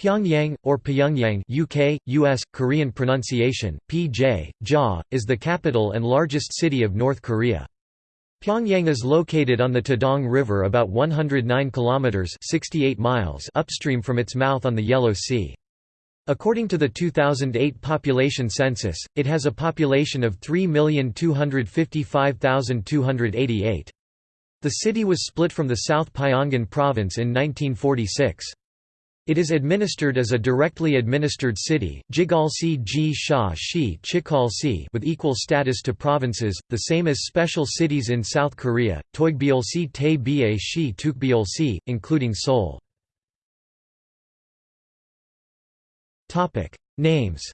Pyongyang, or Pyongyang UK, US, Korean pronunciation, PJ, JA, is the capital and largest city of North Korea. Pyongyang is located on the Taedong River about 109 kilometers 68 miles upstream from its mouth on the Yellow Sea. According to the 2008 population census, it has a population of 3,255,288. The city was split from the South Pyongan province in 1946. It is administered as a directly administered city, Jigalsi Ji Sha Shi Chikalsi with equal status to provinces, the same as special cities in South Korea, Toigbyolsi Tae Ba Shi Tukbyolsi, including Seoul. Names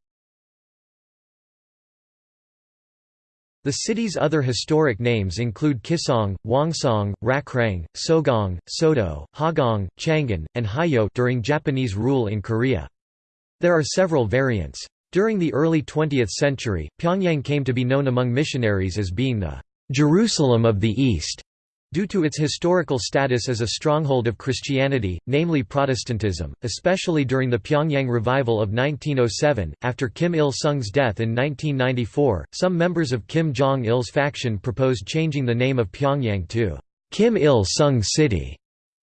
The city's other historic names include Kisong, Wongsong, Rakrang, Sogong, Sodo, Hagong, Changin, and Hayo during Japanese rule in Korea. There are several variants. During the early 20th century, Pyongyang came to be known among missionaries as being the Jerusalem of the East. Due to its historical status as a stronghold of Christianity, namely Protestantism, especially during the Pyongyang revival of 1907, after Kim Il-sung's death in 1994, some members of Kim Jong-il's faction proposed changing the name of Pyongyang to Kim Il-sung City.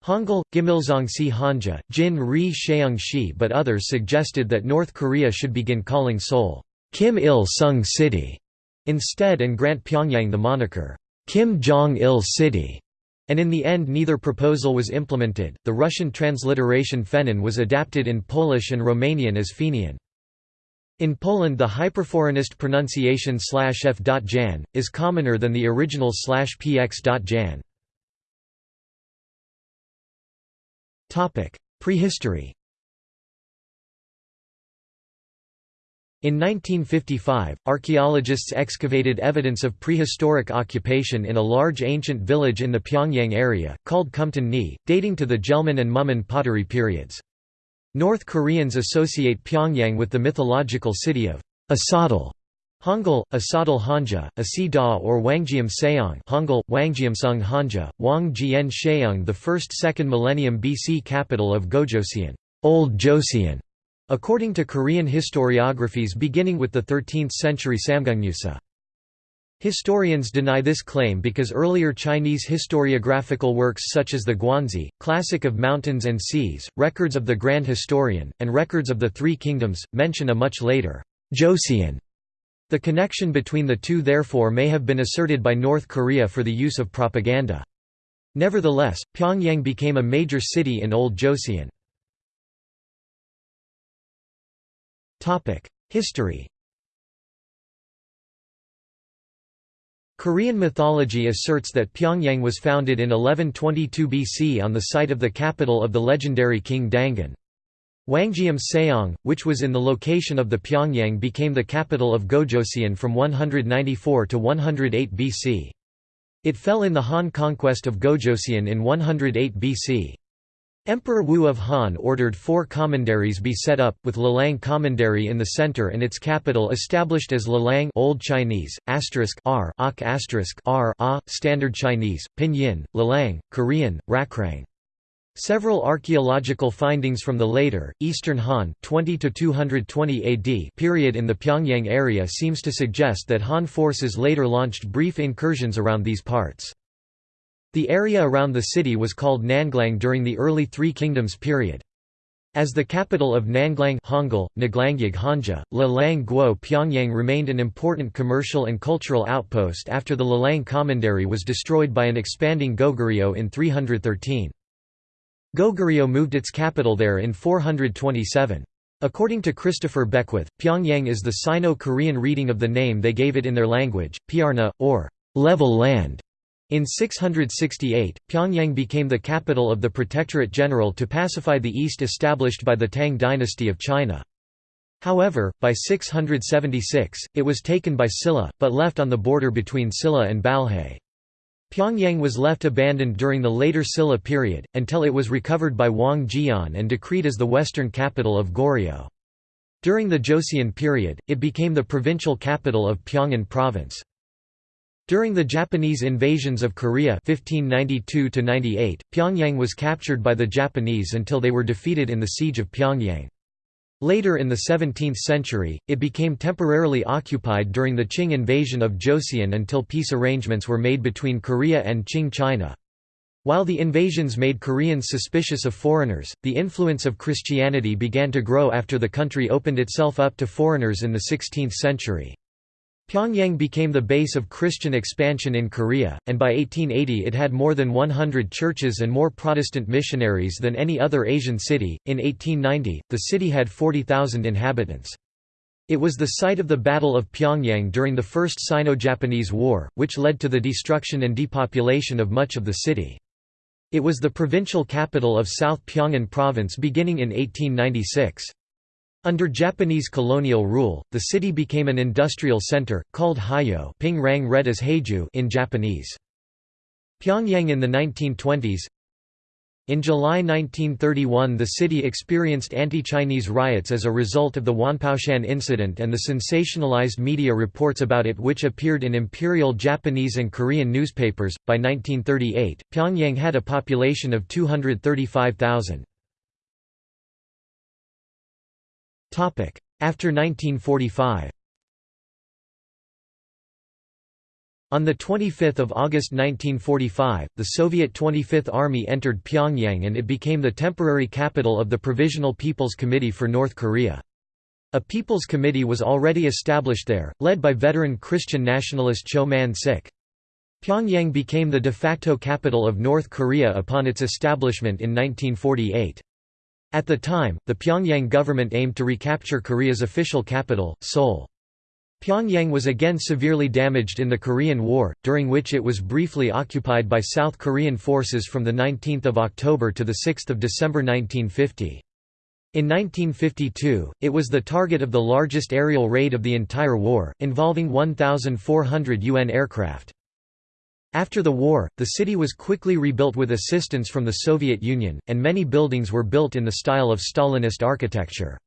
Hangul, Gimilzongsi Hanja, Jin Ri Sheung Shi but others suggested that North Korea should begin calling Seoul, Kim Il-sung City, instead and grant Pyongyang the moniker, Kim Jong-il City, and in the end neither proposal was implemented. The Russian transliteration Fenin was adapted in Polish and Romanian as Fenian. In Poland the hyperforeignist pronunciation f.jan, is commoner than the original px.jan. Prehistory In 1955, archaeologists excavated evidence of prehistoric occupation in a large ancient village in the Pyongyang area, called Kumtan Ni, dating to the Jeulmun and Mumun pottery periods. North Koreans associate Pyongyang with the mythological city of Asadal, Hangul, Asadal Hanja, Asida or Wangjiam Seong Hangul, Wangjiamsung Hanja, Wang Jian Sheung the first second millennium BC capital of Gojoseon, Old Joseon, According to Korean historiographies beginning with the 13th-century Samgungmusa. Historians deny this claim because earlier Chinese historiographical works such as the Guanzi, Classic of Mountains and Seas, Records of the Grand Historian, and Records of the Three Kingdoms, mention a much later Joseon. The connection between the two therefore may have been asserted by North Korea for the use of propaganda. Nevertheless, Pyongyang became a major city in Old Joseon. History Korean mythology asserts that Pyongyang was founded in 1122 BC on the site of the capital of the legendary king Dangun. Wangjiam Seong, which was in the location of the Pyongyang became the capital of Gojoseon from 194 to 108 BC. It fell in the Han conquest of Gojoseon in 108 BC. Emperor Wu of Han ordered four commanderies be set up, with Lelang Commandery in the center and its capital established as Lelang Old Chinese, asterisk R, ok asterisk R A, Standard Chinese, Pinyin, Lelang, Korean, Rakrang. Several archaeological findings from the later, Eastern Han 20 220 AD period in the Pyongyang area seems to suggest that Han forces later launched brief incursions around these parts. The area around the city was called Nanglang during the early Three Kingdoms period. As the capital of Nanglang Hangul, Nglangyag Hanja, Guo Pyongyang remained an important commercial and cultural outpost after the Lelang Commandery was destroyed by an expanding Goguryeo in 313. Goguryeo moved its capital there in 427. According to Christopher Beckwith, Pyongyang is the Sino-Korean reading of the name they gave it in their language, Pyarna, or level land. In 668, Pyongyang became the capital of the Protectorate General to pacify the East established by the Tang dynasty of China. However, by 676, it was taken by Silla, but left on the border between Silla and Balhae. Pyongyang was left abandoned during the later Silla period, until it was recovered by Wang Jian and decreed as the western capital of Goryeo. During the Joseon period, it became the provincial capital of Pyongan province. During the Japanese invasions of Korea 1592 Pyongyang was captured by the Japanese until they were defeated in the Siege of Pyongyang. Later in the 17th century, it became temporarily occupied during the Qing invasion of Joseon until peace arrangements were made between Korea and Qing China. While the invasions made Koreans suspicious of foreigners, the influence of Christianity began to grow after the country opened itself up to foreigners in the 16th century. Pyongyang became the base of Christian expansion in Korea, and by 1880 it had more than 100 churches and more Protestant missionaries than any other Asian city. In 1890, the city had 40,000 inhabitants. It was the site of the Battle of Pyongyang during the First Sino-Japanese War, which led to the destruction and depopulation of much of the city. It was the provincial capital of South Pyongan Province beginning in 1896. Under Japanese colonial rule, the city became an industrial center, called Hayo Ping Rang read as Heiju in Japanese. Pyongyang in the 1920s In July 1931 the city experienced anti-Chinese riots as a result of the Wanpaoshan incident and the sensationalized media reports about it which appeared in imperial Japanese and Korean newspapers. By 1938, Pyongyang had a population of 235,000. After 1945 On 25 August 1945, the Soviet 25th Army entered Pyongyang and it became the temporary capital of the Provisional People's Committee for North Korea. A People's Committee was already established there, led by veteran Christian nationalist Cho Man-sik. Pyongyang became the de facto capital of North Korea upon its establishment in 1948. At the time, the Pyongyang government aimed to recapture Korea's official capital, Seoul. Pyongyang was again severely damaged in the Korean War, during which it was briefly occupied by South Korean forces from 19 October to 6 December 1950. In 1952, it was the target of the largest aerial raid of the entire war, involving 1,400 UN aircraft. After the war, the city was quickly rebuilt with assistance from the Soviet Union, and many buildings were built in the style of Stalinist architecture.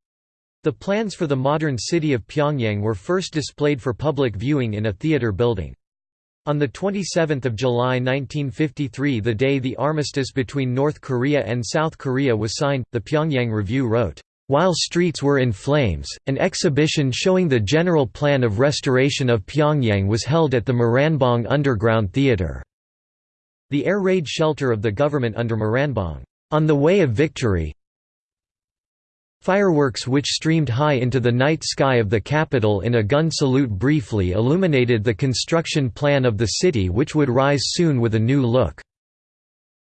The plans for the modern city of Pyongyang were first displayed for public viewing in a theater building. On 27 July 1953 the day the armistice between North Korea and South Korea was signed, the Pyongyang Review wrote, while streets were in flames, an exhibition showing the general plan of restoration of Pyongyang was held at the Moranbong Underground Theatre. The air raid shelter of the government under Moranbong. On the Way of Victory Fireworks which streamed high into the night sky of the capital in a gun salute briefly illuminated the construction plan of the city which would rise soon with a new look.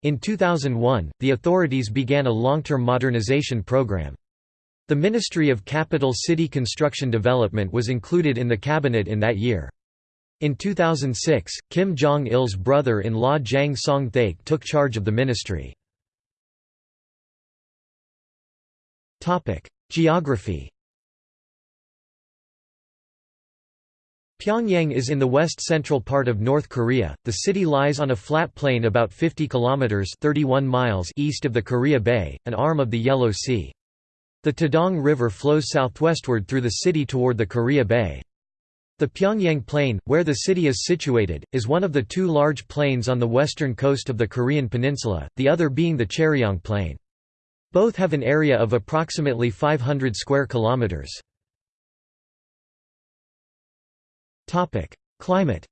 In 2001, the authorities began a long-term modernization program. The Ministry of Capital City Construction Development was included in the cabinet in that year. In 2006, Kim Jong-il's brother-in-law Jang Song-thaek took charge of the ministry. Geography Pyongyang is in the west-central part of North Korea. The city lies on a flat plain about 50 kilometers (31 miles) east of the Korea Bay, an arm of the Yellow Sea. The Taedong River flows southwestward through the city toward the Korea Bay. The Pyongyang Plain, where the city is situated, is one of the two large plains on the western coast of the Korean peninsula, the other being the Charyong Plain. Both have an area of approximately 500 square kilometers. Topic: Climate.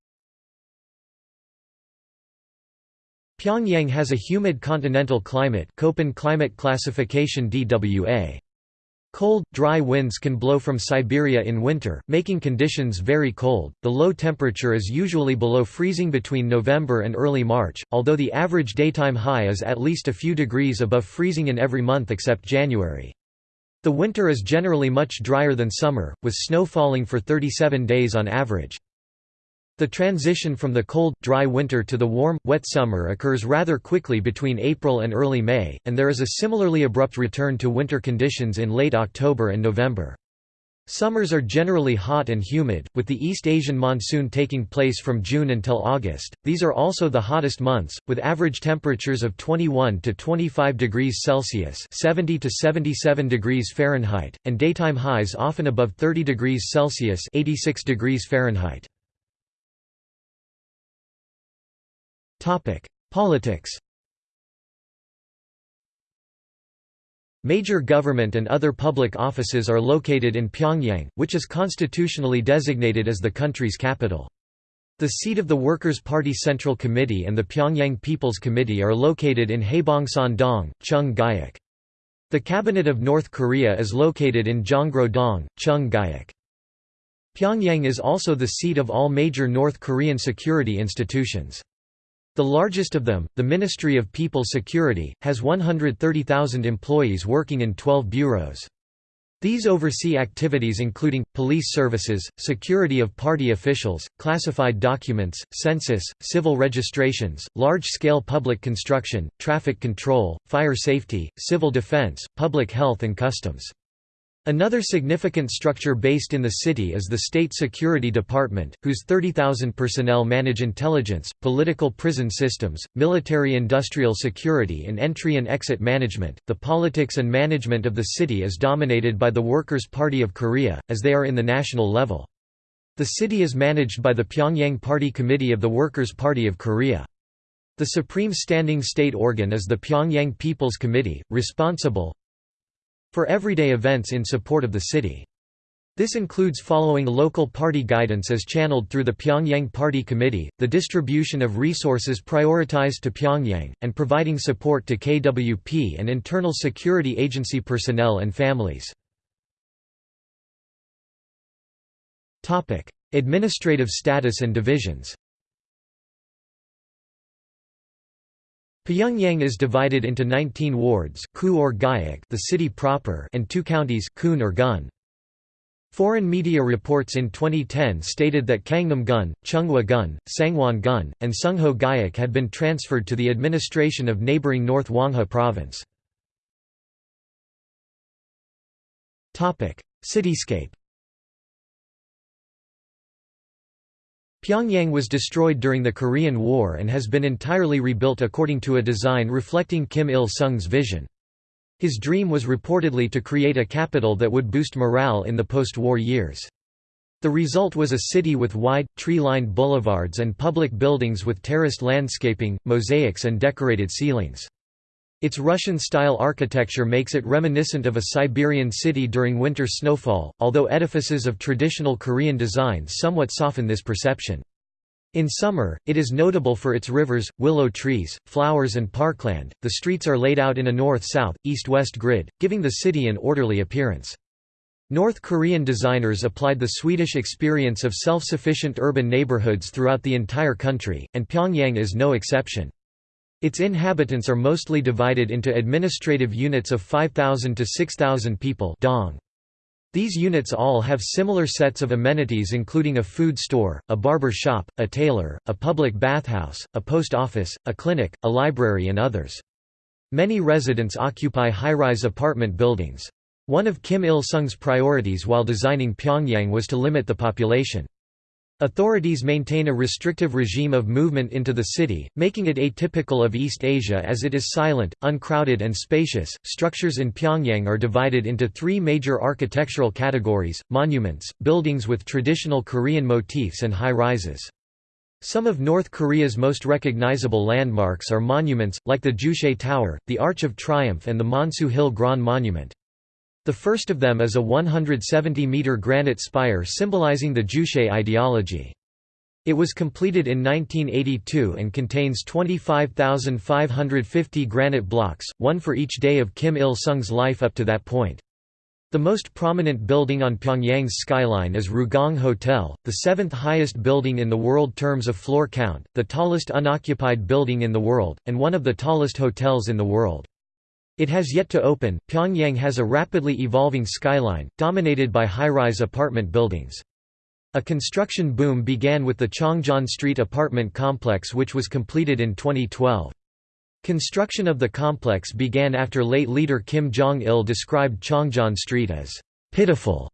Pyongyang has a humid continental climate, Köppen climate classification DWA. Cold, dry winds can blow from Siberia in winter, making conditions very cold. The low temperature is usually below freezing between November and early March, although the average daytime high is at least a few degrees above freezing in every month except January. The winter is generally much drier than summer, with snow falling for 37 days on average. The transition from the cold, dry winter to the warm, wet summer occurs rather quickly between April and early May, and there is a similarly abrupt return to winter conditions in late October and November. Summers are generally hot and humid, with the East Asian monsoon taking place from June until August. These are also the hottest months, with average temperatures of 21 to 25 degrees Celsius (70 to 77 degrees Fahrenheit) and daytime highs often above 30 degrees Celsius (86 degrees Fahrenheit). Politics Major government and other public offices are located in Pyongyang, which is constitutionally designated as the country's capital. The seat of the Workers' Party Central Committee and the Pyongyang People's Committee are located in Haebongsan-dong, Chung-guyuk. The Cabinet of North Korea is located in Jongro-dong, Chung-guyuk. Pyongyang is also the seat of all major North Korean security institutions. The largest of them, the Ministry of People Security, has 130,000 employees working in 12 bureaus. These oversee activities including, police services, security of party officials, classified documents, census, civil registrations, large-scale public construction, traffic control, fire safety, civil defense, public health and customs. Another significant structure based in the city is the State Security Department, whose 30,000 personnel manage intelligence, political prison systems, military industrial security, and entry and exit management. The politics and management of the city is dominated by the Workers' Party of Korea, as they are in the national level. The city is managed by the Pyongyang Party Committee of the Workers' Party of Korea. The supreme standing state organ is the Pyongyang People's Committee, responsible, for everyday events in support of the city. This includes following local party guidance as channeled through the Pyongyang Party Committee, the distribution of resources prioritized to Pyongyang, and providing support to KWP and internal security agency personnel and families. Administrative status and divisions Pyongyang is divided into 19 wards Ku or Guyuk the city proper and two counties Kun or Gun. Foreign media reports in 2010 stated that Kangnam-gun, Chunghwa-gun, Sangwon-gun, and Sungho Guyuk had been transferred to the administration of neighboring North Hwanghae province. Cityscape Pyongyang was destroyed during the Korean War and has been entirely rebuilt according to a design reflecting Kim Il-sung's vision. His dream was reportedly to create a capital that would boost morale in the post-war years. The result was a city with wide, tree-lined boulevards and public buildings with terraced landscaping, mosaics and decorated ceilings. Its Russian-style architecture makes it reminiscent of a Siberian city during winter snowfall, although edifices of traditional Korean design somewhat soften this perception. In summer, it is notable for its rivers, willow trees, flowers and parkland. The streets are laid out in a north-south, east-west grid, giving the city an orderly appearance. North Korean designers applied the Swedish experience of self-sufficient urban neighborhoods throughout the entire country, and Pyongyang is no exception. Its inhabitants are mostly divided into administrative units of 5,000 to 6,000 people dong. These units all have similar sets of amenities including a food store, a barber shop, a tailor, a public bathhouse, a post office, a clinic, a library and others. Many residents occupy high-rise apartment buildings. One of Kim Il-sung's priorities while designing Pyongyang was to limit the population. Authorities maintain a restrictive regime of movement into the city, making it atypical of East Asia as it is silent, uncrowded, and spacious. Structures in Pyongyang are divided into three major architectural categories monuments, buildings with traditional Korean motifs, and high rises. Some of North Korea's most recognizable landmarks are monuments, like the Juche Tower, the Arch of Triumph, and the Mansu Hill Grand Monument. The first of them is a 170-metre granite spire symbolizing the Juche ideology. It was completed in 1982 and contains 25,550 granite blocks, one for each day of Kim Il-sung's life up to that point. The most prominent building on Pyongyang's skyline is Ryugyong Hotel, the seventh highest building in the world terms of floor count, the tallest unoccupied building in the world, and one of the tallest hotels in the world. It has yet to open. Pyongyang has a rapidly evolving skyline, dominated by high-rise apartment buildings. A construction boom began with the Chongjon Street apartment complex which was completed in 2012. Construction of the complex began after late leader Kim Jong-il described Chongjon Street as pitiful.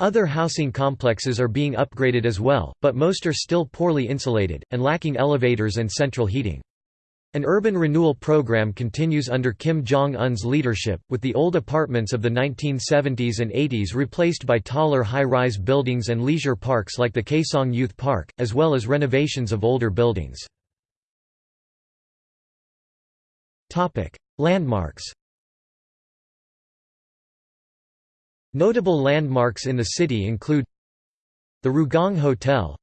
Other housing complexes are being upgraded as well, but most are still poorly insulated, and lacking elevators and central heating. An urban renewal program continues under Kim Jong-un's leadership, with the old apartments of the 1970s and 80s replaced by taller high-rise buildings and leisure parks like the Kaeson Youth Park, as well as renovations of older buildings. Landmarks Notable landmarks in the city include the Ryugyong Hotel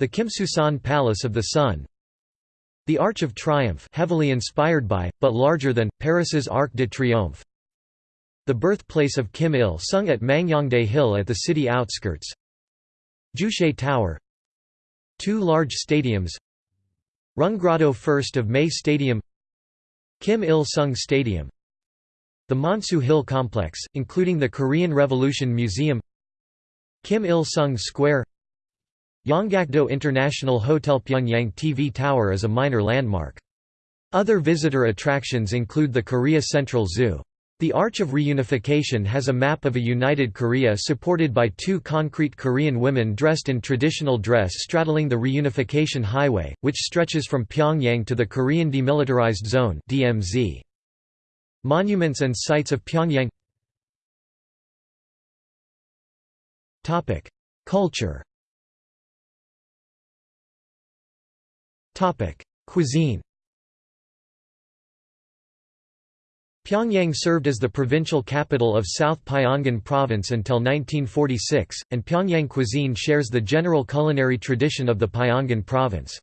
the Kumsusan Palace of the Sun the Arch of Triumph heavily inspired by, but larger than, Paris's Arc de Triomphe. The birthplace of Kim Il-sung at Mangyongdae Hill at the city outskirts. Juche Tower. Two large stadiums. Rungrado 1st of May Stadium. Kim Il-sung Stadium. The Mansu Hill Complex, including the Korean Revolution Museum. Kim Il-sung Square Yanggakdo International Hotel Pyongyang TV Tower is a minor landmark. Other visitor attractions include the Korea Central Zoo. The Arch of Reunification has a map of a united Korea supported by two concrete Korean women dressed in traditional dress straddling the Reunification Highway, which stretches from Pyongyang to the Korean Demilitarized Zone DMZ. Monuments and sites of Pyongyang Culture Cuisine Pyongyang served as the provincial capital of South Pyongan Province until 1946, and Pyongyang cuisine shares the general culinary tradition of the Pyongan Province.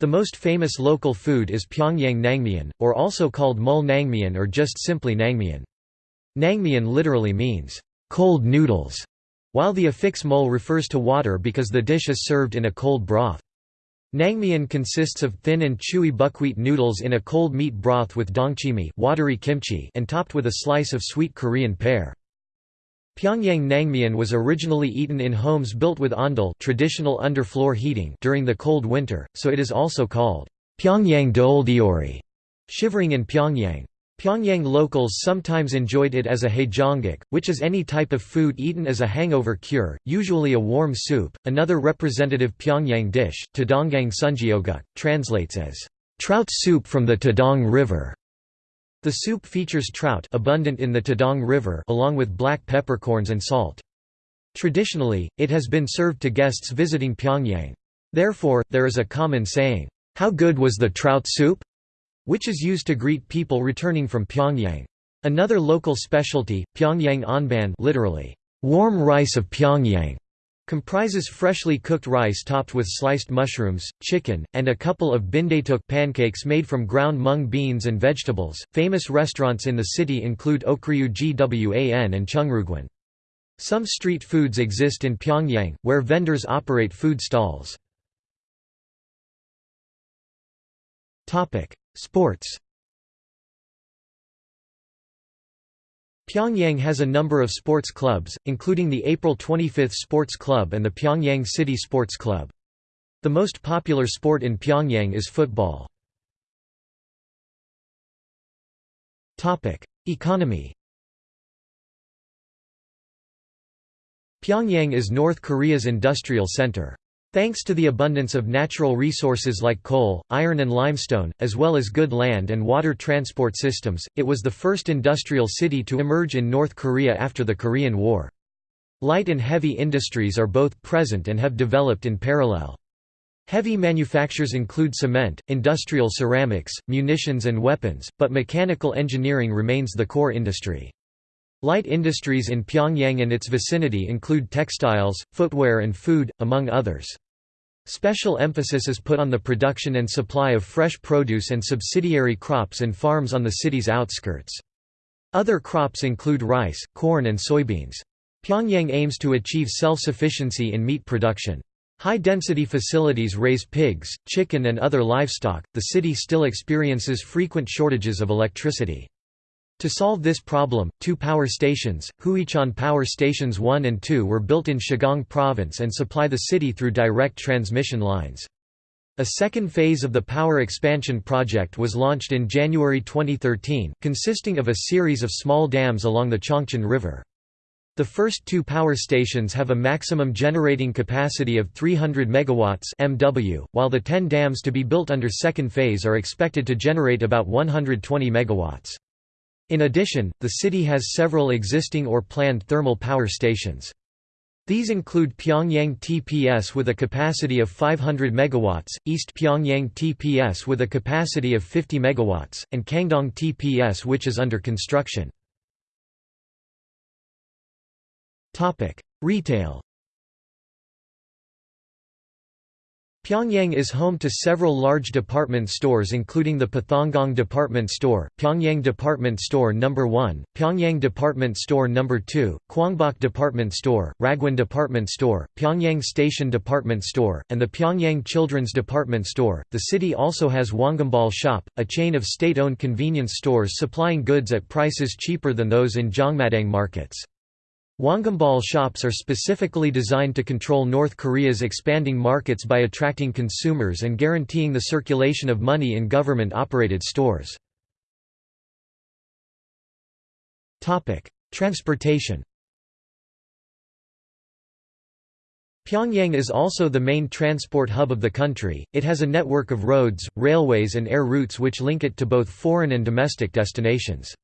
The most famous local food is Pyongyang Nangmyeon, or also called Mul Nangmyeon or just simply Nangmyeon. Nangmyeon literally means, cold noodles, while the affix mul refers to water because the dish is served in a cold broth. Nangmyeon consists of thin and chewy buckwheat noodles in a cold meat broth with dongchimi watery kimchi and topped with a slice of sweet Korean pear. Pyongyang Nangmyeon was originally eaten in homes built with ondol traditional underfloor heating during the cold winter, so it is also called Pyongyang Deoldeori, shivering in Pyongyang. Pyongyang locals sometimes enjoyed it as a haejeongguk, which is any type of food eaten as a hangover cure, usually a warm soup. Another representative Pyongyang dish, Taedonggang sunjeoguk, translates as trout soup from the Taedong River. The soup features trout abundant in the Taedong River along with black peppercorns and salt. Traditionally, it has been served to guests visiting Pyongyang. Therefore, there is a common saying, "How good was the trout soup?" Which is used to greet people returning from Pyongyang. Another local specialty, Pyongyang anban literally, warm rice of Pyongyang, comprises freshly cooked rice topped with sliced mushrooms, chicken, and a couple of bindaetok pancakes made from ground mung beans and vegetables. Famous restaurants in the city include Okryu Gwan and Chungrugwan. Some street foods exist in Pyongyang, where vendors operate food stalls. Sports Pyongyang has a number of sports clubs, including the April 25 Sports Club and the Pyongyang City Sports Club. The most popular sport in Pyongyang is football. Economy Pyongyang is North Korea's industrial center. Thanks to the abundance of natural resources like coal, iron and limestone, as well as good land and water transport systems, it was the first industrial city to emerge in North Korea after the Korean War. Light and heavy industries are both present and have developed in parallel. Heavy manufactures include cement, industrial ceramics, munitions and weapons, but mechanical engineering remains the core industry. Light industries in Pyongyang and its vicinity include textiles, footwear and food, among others. Special emphasis is put on the production and supply of fresh produce and subsidiary crops and farms on the city's outskirts. Other crops include rice, corn and soybeans. Pyongyang aims to achieve self-sufficiency in meat production. High-density facilities raise pigs, chicken and other livestock. The city still experiences frequent shortages of electricity. To solve this problem, two power stations, Huichon Power Stations 1 and 2 were built in Shigong Province and supply the city through direct transmission lines. A second phase of the power expansion project was launched in January 2013, consisting of a series of small dams along the Chongchon River. The first two power stations have a maximum generating capacity of 300 megawatts (MW), while the 10 dams to be built under second phase are expected to generate about 120 megawatts. In addition, the city has several existing or planned thermal power stations. These include Pyongyang TPS with a capacity of 500 MW, East Pyongyang TPS with a capacity of 50 MW, and Kangdong TPS which is under construction. Retail Pyongyang is home to several large department stores including the Pathonggong Department Store, Pyongyang Department Store No. 1, Pyongyang Department Store No. 2, Kwangbok Department Store, Ragwon Department Store, Pyongyang Station Department Store, and the Pyongyang Children's Department Store. The city also has Wongumball Shop, a chain of state-owned convenience stores supplying goods at prices cheaper than those in Jangmadang markets. Wongumball shops are specifically designed to control North Korea's expanding markets by attracting consumers and guaranteeing the circulation of money in government-operated stores. Transportation Pyongyang is also the main transport hub of the country, it has a network of roads, railways and air routes which link it to both foreign and domestic destinations.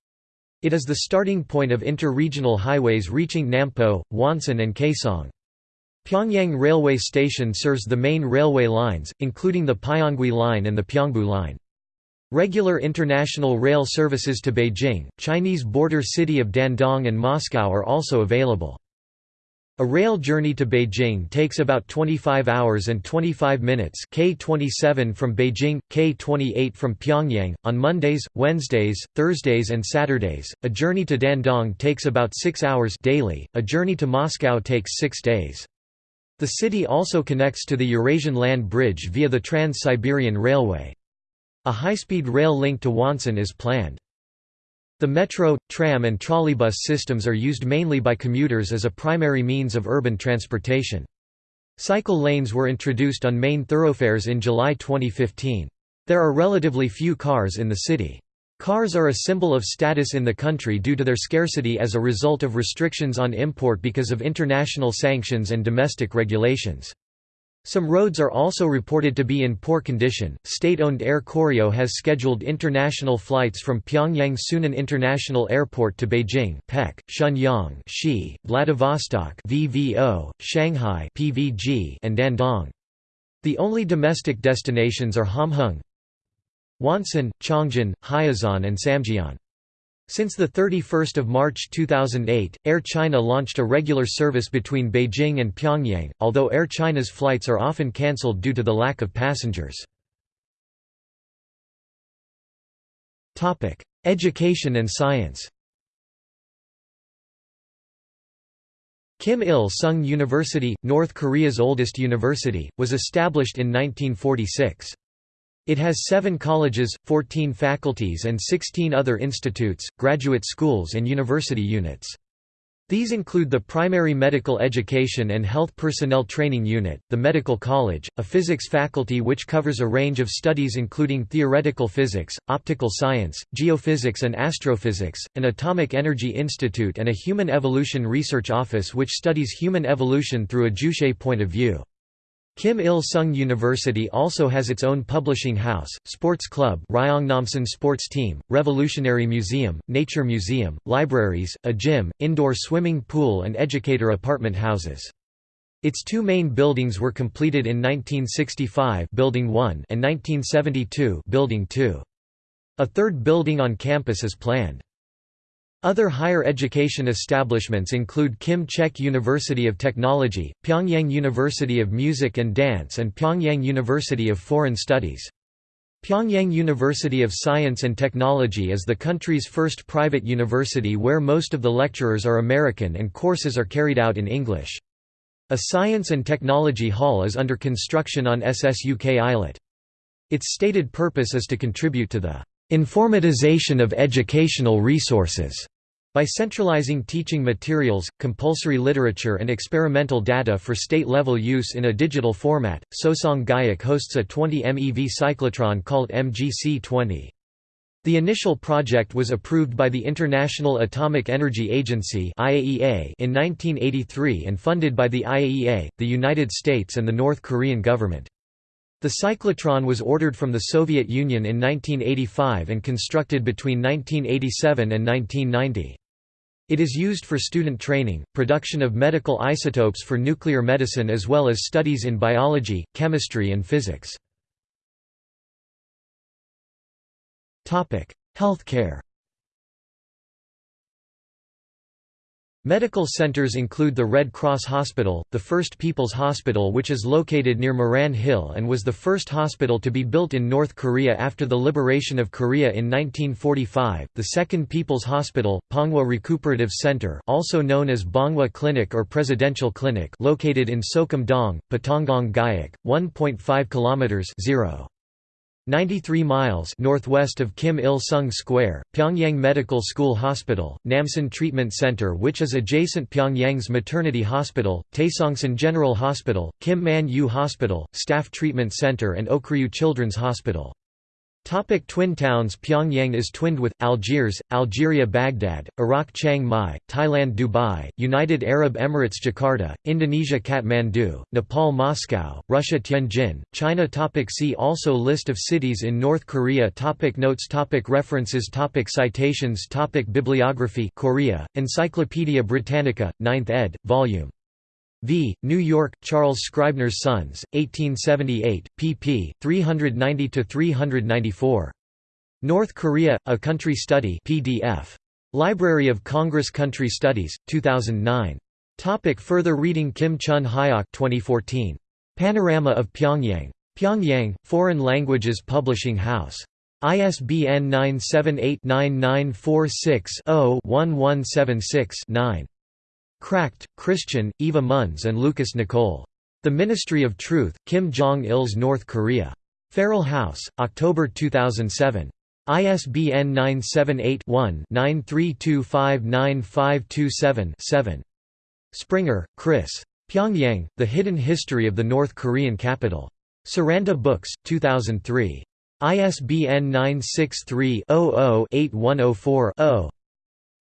It is the starting point of inter-regional highways reaching Nampo, Wonsan and Kaesong. Pyongyang Railway Station serves the main railway lines, including the Pyongui Line and the Pyeongbu Line. Regular international rail services to Beijing, Chinese border city of Dandong and Moscow are also available. A rail journey to Beijing takes about 25 hours and 25 minutes K27 from Beijing, K28 from Pyongyang, on Mondays, Wednesdays, Thursdays and Saturdays. A journey to Dandong takes about 6 hours daily, a journey to Moscow takes 6 days. The city also connects to the Eurasian Land Bridge via the Trans-Siberian Railway. A high-speed rail link to Wonsan is planned. The metro, tram and trolleybus systems are used mainly by commuters as a primary means of urban transportation. Cycle lanes were introduced on main thoroughfares in July 2015. There are relatively few cars in the city. Cars are a symbol of status in the country due to their scarcity as a result of restrictions on import because of international sanctions and domestic regulations. Some roads are also reported to be in poor condition. State owned Air Koryo has scheduled international flights from Pyongyang Sunan International Airport to Beijing, Pek, Shenyang, Xi, Vladivostok, VVO, Shanghai, PVG, and Dandong. The only domestic destinations are Hamhung, Wonsan, Chongjin, Hyesan, and Samjian. Since 31 March 2008, Air China launched a regular service between Beijing and Pyongyang, although Air China's flights are often cancelled due to the lack of passengers. Education and science Kim Il-sung University, North Korea's oldest university, was established in 1946. It has seven colleges, 14 faculties and 16 other institutes, graduate schools and university units. These include the Primary Medical Education and Health Personnel Training Unit, the Medical College, a physics faculty which covers a range of studies including theoretical physics, optical science, geophysics and astrophysics, an Atomic Energy Institute and a Human Evolution Research Office which studies human evolution through a Juche point of view. Kim Il-sung University also has its own publishing house, sports club Ryongnamsan Sports Team, Revolutionary Museum, Nature Museum, libraries, a gym, indoor swimming pool and educator apartment houses. Its two main buildings were completed in 1965 Building 1 and 1972 Building 2. A third building on campus is planned. Other higher education establishments include Kim Chek University of Technology, Pyongyang University of Music and Dance and Pyongyang University of Foreign Studies. Pyongyang University of Science and Technology is the country's first private university where most of the lecturers are American and courses are carried out in English. A science and technology hall is under construction on SSUK Islet. Its stated purpose is to contribute to the Informatization of educational resources by centralizing teaching materials, compulsory literature and experimental data for state-level use in a digital format, Sosong Guyuk hosts a 20 MeV cyclotron called MGC-20. The initial project was approved by the International Atomic Energy Agency in 1983 and funded by the IAEA, the United States and the North Korean government. The cyclotron was ordered from the Soviet Union in 1985 and constructed between 1987 and 1990. It is used for student training, production of medical isotopes for nuclear medicine as well as studies in biology, chemistry and physics. Healthcare Medical centers include the Red Cross Hospital, the First People's Hospital which is located near Moran Hill and was the first hospital to be built in North Korea after the liberation of Korea in 1945, the Second People's Hospital, Ponghwa Recuperative Center also known as Bonghwa Clinic or Presidential Clinic located in Sokum-dong, Patongong Guyuk, 1.5 kilometers 0. 93 miles northwest of Kim Il-sung Square, Pyongyang Medical School Hospital, Namsan Treatment Center which is adjacent Pyongyang's maternity hospital, Taesongsan General Hospital, Kim Man-yu Hospital, Staff Treatment Center and Okryu Children's Hospital. Topic twin towns Pyongyang is twinned with, Algiers, Algeria Baghdad, Iraq Chiang Mai, Thailand Dubai, United Arab Emirates Jakarta, Indonesia Kathmandu, Nepal Moscow, Russia Tianjin, China. Topic See also List of cities in North Korea. Topic Notes. Topic References. Topic Citations. Topic Bibliography. Korea, Encyclopædia Britannica, 9th ed., Vol. V. New York, Charles Scribner's Sons, 1878, pp. 390–394. North Korea, A Country Study PDF. Library of Congress Country Studies, 2009. Topic further reading Kim Chun Hyok 2014. Panorama of Pyongyang. Pyongyang, Foreign Languages Publishing House. ISBN 978 9946 0 1176 9. Kracht, Christian, Eva Munz and Lucas Nicole. The Ministry of Truth, Kim Jong-il's North Korea. Feral House, October 2007. ISBN 978-1-93259527-7. Springer, Chris. Pyongyang, The Hidden History of the North Korean Capital. Saranda Books, 2003. ISBN 963 00 8104 0.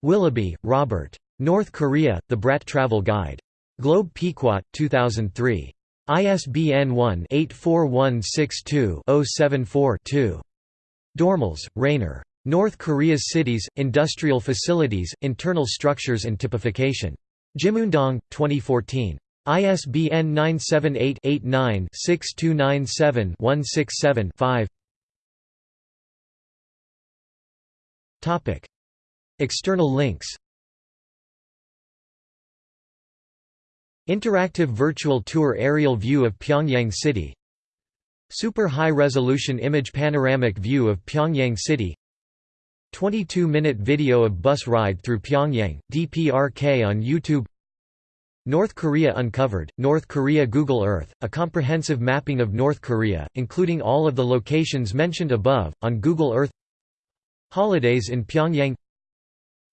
Willoughby, Robert. North Korea, The Bradt Travel Guide. Globe Pequot, 2003. ISBN 1-84162-074-2. Dormals, Rainer. North Korea's Cities, Industrial Facilities, Internal Structures and Typification. Jimundong, 2014. ISBN 978-89-6297-167-5 External links Interactive virtual tour aerial view of Pyongyang City. Super high-resolution image panoramic view of Pyongyang City. 22-minute video of bus ride through Pyongyang, DPRK on YouTube. North Korea Uncovered, North Korea Google Earth, a comprehensive mapping of North Korea, including all of the locations mentioned above, on Google Earth. Holidays in Pyongyang.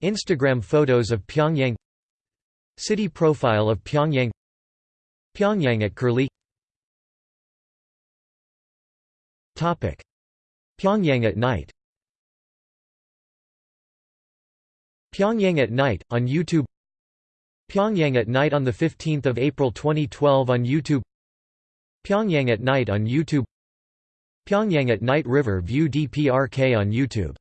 Instagram photos of Pyongyang City profile of Pyongyang. Pyongyang at Curlie. Pyongyang at night. Pyongyang at night, on YouTube. Pyongyang at night on the 15th of April 2012 on YouTube. Pyongyang at night on YouTube. Pyongyang at night River View DPRK on YouTube